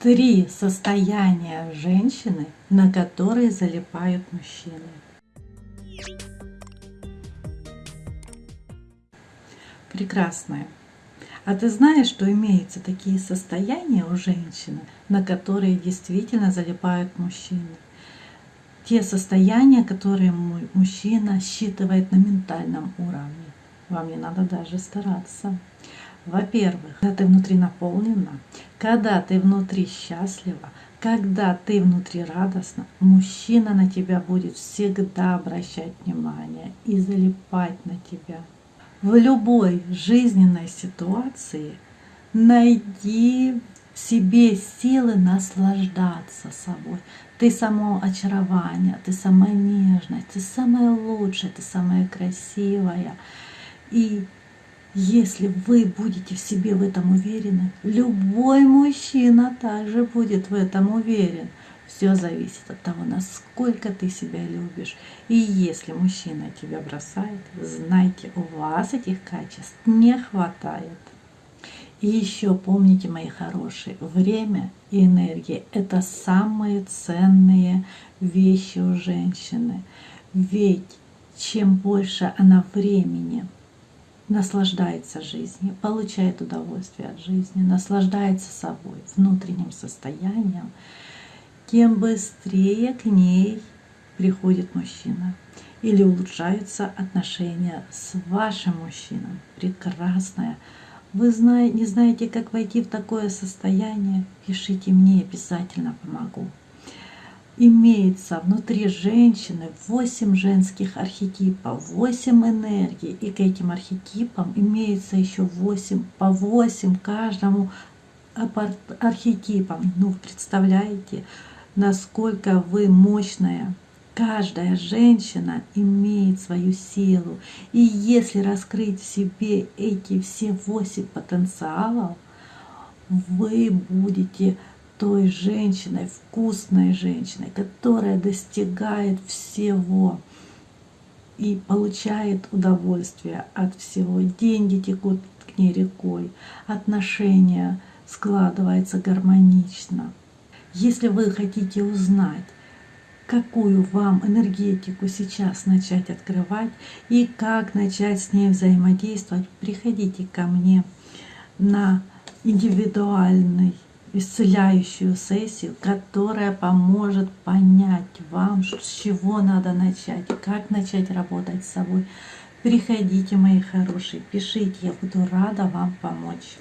Три состояния женщины, на которые залипают мужчины. Прекрасная. А ты знаешь, что имеются такие состояния у женщины, на которые действительно залипают мужчины? Те состояния, которые мужчина считывает на ментальном уровне. Вам не надо даже стараться. Во-первых, когда ты внутри наполнена, когда ты внутри счастлива, когда ты внутри радостна, мужчина на тебя будет всегда обращать внимание и залипать на тебя. В любой жизненной ситуации найди в себе силы наслаждаться собой. Ты само очарование, ты самая нежная, ты самая лучшая, ты самая красивая. И если вы будете в себе в этом уверены, любой мужчина также будет в этом уверен. Все зависит от того, насколько ты себя любишь. И если мужчина тебя бросает, знайте, у вас этих качеств не хватает. И еще помните, мои хорошие, время и энергия – это самые ценные вещи у женщины. Ведь чем больше она времени – наслаждается жизнью, получает удовольствие от жизни, наслаждается собой, внутренним состоянием, тем быстрее к ней приходит мужчина или улучшаются отношения с вашим мужчиной. Прекрасная. Вы не знаете, как войти в такое состояние? Пишите мне, обязательно помогу имеется внутри женщины 8 женских архетипов, 8 энергий. И к этим архетипам имеется еще 8, по 8 каждому архетипам. Ну, представляете, насколько вы мощная. Каждая женщина имеет свою силу. И если раскрыть в себе эти все 8 потенциалов, вы будете той женщиной, вкусной женщиной, которая достигает всего и получает удовольствие от всего. Деньги текут к ней рекой, отношения складываются гармонично. Если вы хотите узнать, какую вам энергетику сейчас начать открывать и как начать с ней взаимодействовать, приходите ко мне на индивидуальный исцеляющую сессию, которая поможет понять вам, с чего надо начать, как начать работать с собой. Приходите, мои хорошие, пишите, я буду рада вам помочь.